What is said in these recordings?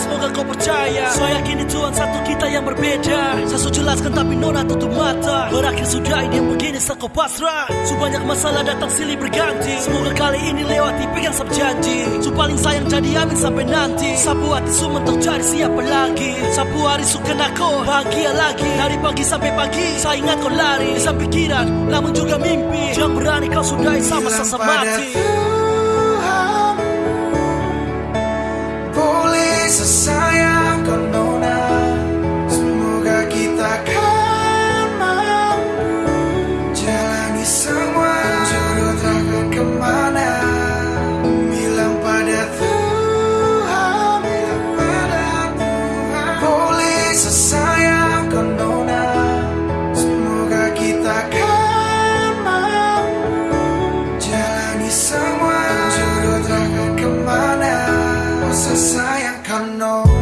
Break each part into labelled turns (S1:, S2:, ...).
S1: semoga
S2: kau percaya. Saya yakin Tuhan satu kita yang berbeda. Saya sudah jelaskan tapi nona tutup mata. Berakhir sudah ini yang begini saya kau pasrah. Sebanyak masalah datang silih berganti. Semoga kali ini lewati pegang sab janji. Su paling sayang jadi amin sampai nanti. Sapu hati su mentok cari siapa lagi. Sapu hari suka aku bahagia lagi. Dari pagi sampai pagi saya ingat kau lari. Bisa pikiran namun juga mimpi. Jangan berani kau sudahi sama sasa
S1: pada
S2: mati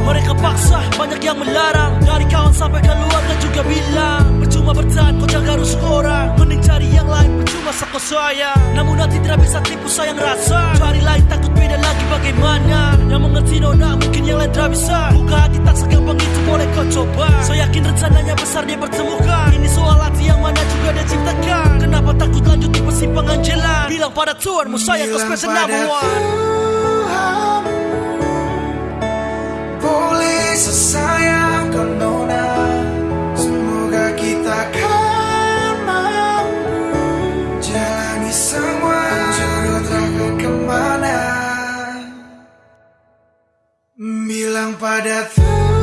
S2: Mereka paksa, banyak yang melarang. Dari kawan sampai keluarga juga bilang Percuma bertahan, kau jaga rusuk orang. Mending cari yang lain, percuma sako saya Namun nanti tidak bisa tipu sayang rasa. Cari lain takut beda lagi bagaimana. Yang mengerti nona, mungkin yang lain tidak bisa. Buka hati tak segampang itu, boleh kau coba. Saya yakin rencananya besar dia bertemukan. Ini soal hati yang mana juga dia ciptakan. Kenapa takut lanjut di persimpangan jalan? Bilang pada Tuhan, Yesus sayang kau
S1: nona.
S2: Semoga
S1: kita
S2: kan mampu
S1: Jalani semua Juru terangkan ke mana. Bilang pada Tuhan.